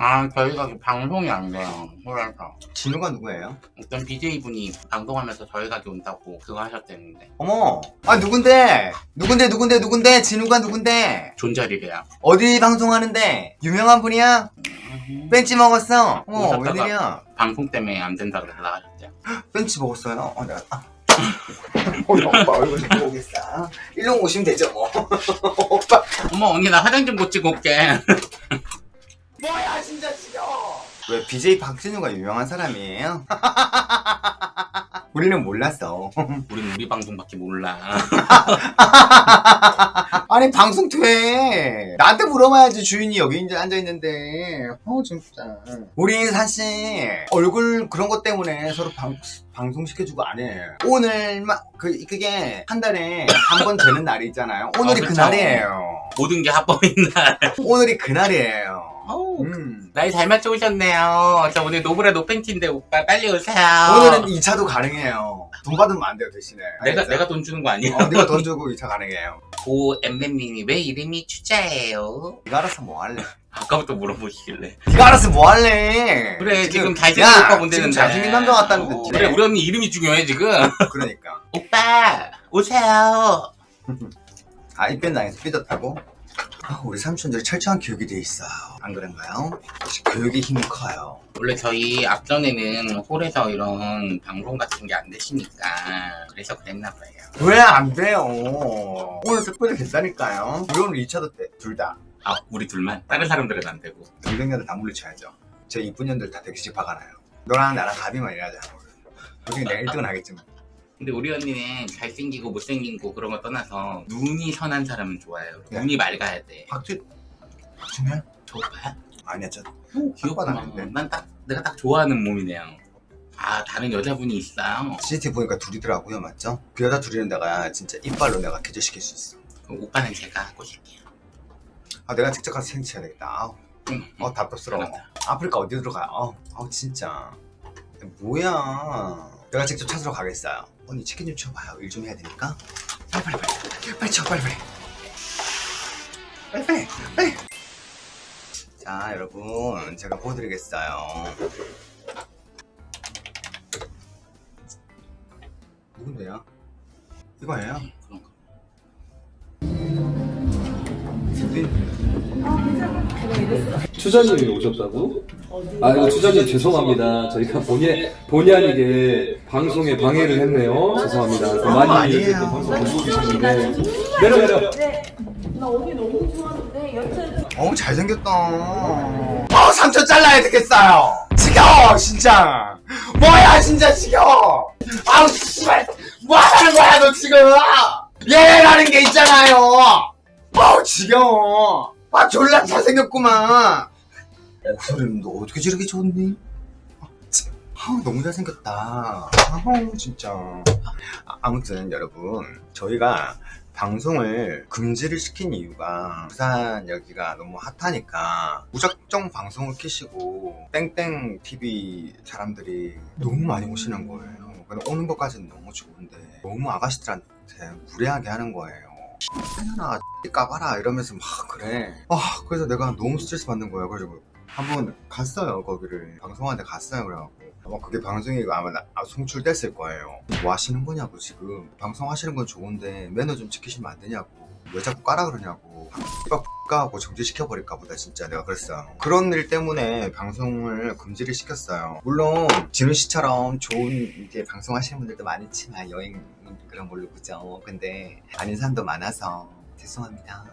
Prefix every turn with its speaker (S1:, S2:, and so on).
S1: 아 저희가 그 방송이 안 돼요. 그래서.
S2: 진우가 누구예요?
S1: 어떤 BJ분이 방송하면서 저희 가게 온다고 그거 하셨대는데.
S2: 어머! 아 누군데? 누군데 누군데 누군데? 진우가 누군데?
S1: 존잘이래요.
S2: 어디 방송하는데? 유명한 분이야? 벤치 먹었어? 어머 웬일이야?
S1: 방송 때문에 안 된다 그래서 나가셨대요.
S2: 벤치 먹었어요? 어 내가 아. 우리 오빠 얼굴 좀 보겠어 일로 오시면 되죠. 뭐 오빠.
S1: 어머 언니 나 화장 좀 고치고 올게
S2: 뭐야 진짜 지겨워 왜 BJ 박진우가 유명한 사람이에요? 우리는 몰랐어.
S1: 우린 우리 방송밖에 몰라.
S2: 아니 방송 돼 나한테 물어봐야지 주인이 여기 이제 앉아있는데. 어 진짜. 우리 사실 얼굴 그런 것 때문에 서로 방, 방송시켜주고 안해. 오늘만 그, 그게 한 달에 한 번 되는 날이 있잖아요. 오늘이
S1: 어.
S2: 그날이에요.
S1: 모든 게 합법인 날.
S2: 오늘이 그날이에요
S1: 어우,
S2: 음.
S1: 나이 잘 맞춰 오셨네요. 저 오늘 노브라 노팬티인데 오빠 빨리 오세요.
S2: 오늘은 2차도 가능해요. 돈 받으면 안 돼요 대신에.
S1: 내가
S2: 알겠죠?
S1: 내가 돈 주는 거 아니야?
S2: 어, 네가 돈 주고 2차 가능해요.
S1: 고 엠맨님이 왜 이름이 추자예요?
S2: 네가 알아서 뭐 할래?
S1: 아까부터 물어보시길래.
S2: 네가 알아서 뭐 할래?
S1: 그래 지금, 잘생긴
S2: 야,
S1: 오빠 본대는
S2: 지금 잘생긴 남자 같다는
S1: 어,
S2: 듯이
S1: 그래 우리 언니 이름이 중요해 지금.
S2: 그러니까.
S1: 오빠 오세요.
S2: 아 입변 당해서 삐졌다고? 아, 우리 삼촌들이 철저한 교육이 돼 있어요. 안 그런가요? 역시 교육이 힘이 커요.
S1: 원래 저희 앞전에는 홀에서 이런 방송 같은 게 안 되시니까 그래서 그랬나 봐요.
S2: 왜 안 돼요? 오늘 특별히 우리 오늘 2차도 때 둘다.
S1: 아 우리 둘만? 다른 사람들은 안 되고.
S2: 동생녀들 다 물리쳐야죠. 제 이쁜 년들 다 대기실 박아놔요? 너랑 나랑 가비만 일하자 솔직히 내가 1등은 하겠지만
S1: 근데 우리 언니는 잘생기고 못생기고 그런 거 떠나서 눈이 선한 사람은 좋아해요. 눈이 맑아야 돼.
S2: 박주 박주면?
S1: 저 오빠야?
S2: 아니야 저
S1: 귀엽구나.
S2: 아닌데.
S1: 난딱 내가 딱 좋아하는 몸이네요. 아 다른 여자분이 있어요
S2: CCTV 보니까 둘이더라고요 맞죠? 그 여자 둘이는 내가 진짜 이빨로 내가 기절시킬 수 있어.
S1: 오빠는 제가 꼬실게요.
S2: 아 내가 직접 가서 생치해야 되겠다. 아우.
S1: 응.
S2: 어 답답스러워.
S1: 알았다.
S2: 아프리카 어디 들어가 어, 어 진짜. 뭐야 내가 직접 찾으러 가겠어요. 언니 치킨 좀 치워봐요. 일 좀 해야 되니까. 빨리 빨리 빨리. 빨리 치워 빨리 빨리. 빨리 빨리 빨리. 자 여러분. 제가 보여드리겠어요. 누군데요? 이거예요?
S1: 거.
S3: 추자님이 오셨다고? 아 이거 추자님 죄송합니다. 저희가 본의 본의 아니게 방송에 방해를 했네요. 죄송합니다. 그 많이
S2: 아니에요.
S3: 이렇게 또 방송 보고 계셨는데 내려 내려.
S4: 네. 나 언니 너무 좋아하는데 여튼
S2: 어우 잘생겼다 어 삼촌 잘라야 되겠어요 지겨워 진짜 뭐야 진짜 지겨워 아우 씨발 뭐 하는 거야 너 지금 얘라는 게 있잖아요 지겨워 아 졸라 잘생겼구만 목소리는 너 어떻게 저렇게 좋니? 아, 너무 잘생겼다 아우 진짜 아, 아무튼 여러분 저희가 방송을 금지를 시킨 이유가 부산 여기가 너무 핫하니까 무작정 방송을 키시고 땡땡 TV 사람들이 너무 많이 오시는 거예요. 오는 것까지는 너무 좋은데 너무 아가씨들한테 무례하게 하는 거예요. 하나 까봐라. 이러면서 막 그래. 아 그래서 내가 너무 스트레스 받는 거예요. 그래가지고 한번 갔어요 거기를. 방송하는데 갔어요 그래갖고. 아마 그게 방송이 아마 나- 아, 송출됐을 거예요 뭐 하시는 거냐고 지금. 방송하시는 건 좋은데 매너 좀 지키시면 안 되냐고. 왜 자꾸 까라 그러냐고 X가 X가하고 정지시켜버릴까 보다 진짜 내가 그랬어요 그런 일 때문에 방송을 금지를 시켰어요. 물론 진우 씨처럼 좋은 이제 방송하시는 분들도 많지만 여행 그런 걸로 그죠. 근데 아닌 사람도 많아서 죄송합니다